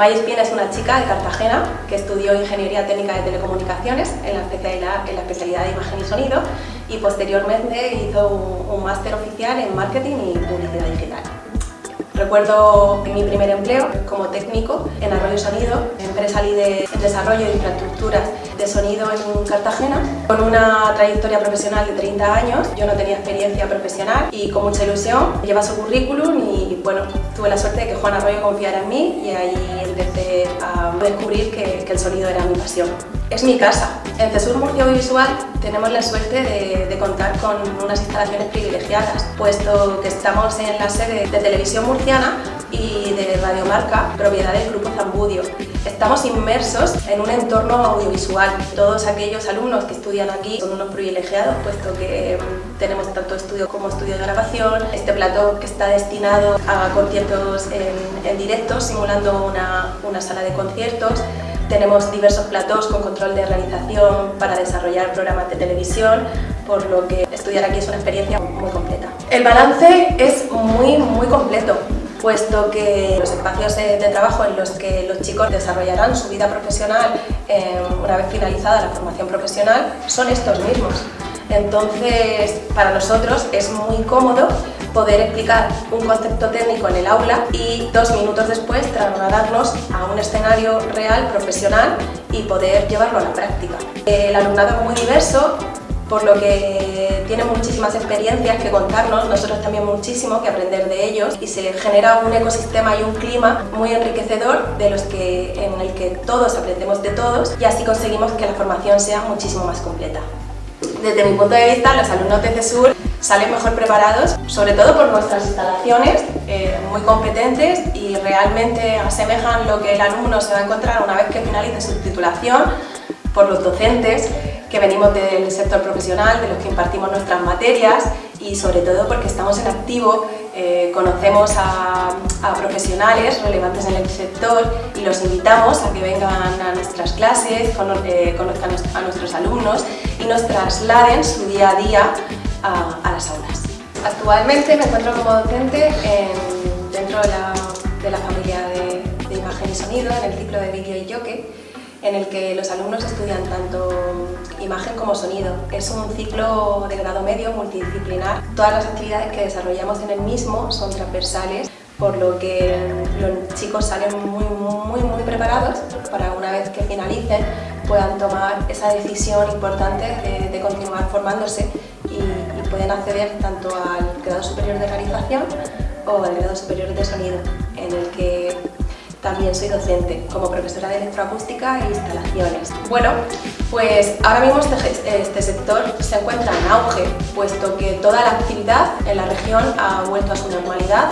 May es una chica de Cartagena que estudió Ingeniería Técnica de Telecomunicaciones en la especialidad, de Imagen y Sonido y posteriormente hizo un máster oficial en Marketing y Publicidad Digital. Recuerdo mi primer empleo como técnico en Arroyo Sonido, empresa líder en desarrollo de infraestructuras de sonido en Cartagena, con una trayectoria profesional de 30 años. Yo no tenía experiencia profesional y con mucha ilusión lleva su currículum y bueno, tuve la suerte de que Juan Arroyo confiara en mí y ahí empecé a descubrir que, que el sonido era mi pasión. Es mi casa. En CESUR Murcia Audiovisual tenemos la suerte de, contar con unas instalaciones privilegiadas, puesto que estamos en la sede de Televisión Murciana y de Radiomarca, propiedad del Grupo Zambudio. Estamos inmersos en un entorno audiovisual. Todos aquellos alumnos que estudian aquí son unos privilegiados, puesto que mm, tenemos tanto estudio como estudio de grabación, este plató que está destinado a conciertos en, en directo, simulando una sala de conciertos, tenemos diversos platós con control de realización para desarrollar programas de televisión, por lo que estudiar aquí es una experiencia muy completa. El balance es muy, muy completo puesto que los espacios de, trabajo en los que los chicos desarrollarán su vida profesional eh, una vez finalizada la formación profesional son estos mismos. Entonces, para nosotros es muy cómodo poder explicar un concepto técnico en el aula y dos minutos después trasladarnos a un escenario real, profesional y poder llevarlo a la práctica. El alumnado es muy diverso, por lo que tiene muchísimas experiencias que contarnos, nosotros también muchísimo que aprender de ellos y se genera un ecosistema y un clima muy enriquecedor de los que, en el que todos aprendemos de todos y así conseguimos que la formación sea muchísimo más completa. Desde mi punto de vista, los alumnos de CESUR salen mejor preparados, sobre todo por nuestras instalaciones, eh, muy competentes y realmente asemejan lo que el alumno se va a encontrar una vez que finalice su titulación, por los docentes que venimos del sector profesional, de los que impartimos nuestras materias y sobre todo porque estamos en activo, eh, conocemos a, profesionales relevantes en el sector y los invitamos a que vengan a nuestras clases, eh, conozcan a nuestros alumnos y nos trasladen su día a día a, las aulas. Actualmente me encuentro como docente en, dentro de la, de la familia de, imagen y sonido, en el ciclo de vídeo y yoke, en el que los alumnos estudian tanto imagen como sonido. Es un ciclo de grado medio multidisciplinar. Todas las actividades que desarrollamos en el mismo son transversales, por lo que los chicos salen muy, muy, muy preparados para una vez que finalicen puedan tomar esa decisión importante de, continuar formándose y, y pueden acceder tanto al grado superior de realización o al grado superior de sonido, en el que también soy docente como profesora de electroacústica e instalaciones. Bueno, pues ahora mismo este, este, sector se encuentra en auge, puesto que toda la actividad en la región ha vuelto a su normalidad,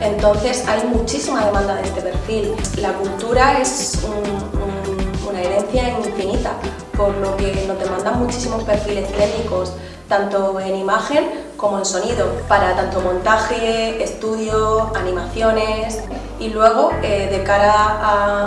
entonces hay muchísima demanda de este perfil. La cultura es un, un, una herencia infinita, por lo que nos demandan muchísimos perfiles técnicos, tanto en imagen como en sonido, para tanto montaje, estudio, animaciones y luego eh, de cara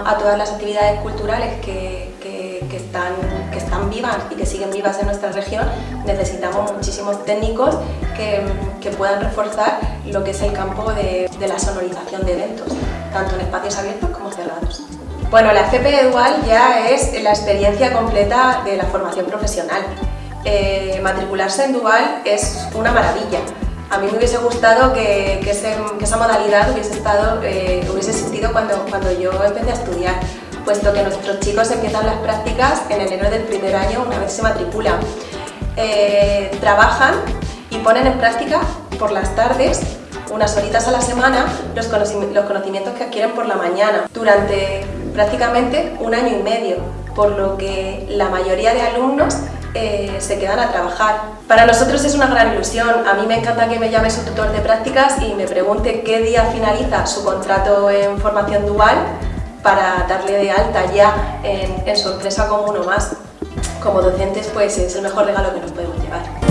a, todas las actividades culturales que, que, que, están, que están vivas y que siguen vivas en nuestra región, necesitamos muchísimos técnicos que, que puedan reforzar lo que es el campo de, de la sonorización de eventos, tanto en espacios abiertos como cerrados. Bueno, la FP Dual ya es la experiencia completa de la formación profesional eh, matricularse en Dual es una maravilla. A mí me hubiese gustado que, que, ese, esa modalidad hubiese, estado, eh, hubiese existido cuando, cuando yo empecé a estudiar, puesto que nuestros chicos empiezan las prácticas en enero del primer año una vez se matriculan. Eh, trabajan y ponen en práctica por las tardes unas horitas a la semana los conocimientos que adquieren por la mañana durante prácticamente un año y medio, por lo que la mayoría de alumnos eh, se quedan a trabajar. Para nosotros es una gran ilusión. A mí me encanta que me llame su tutor de prácticas y me pregunte qué día finaliza su contrato en formación dual para darle de alta ya en, en su empresa como uno más. Como docentes pues es el mejor regalo que nos podemos llevar.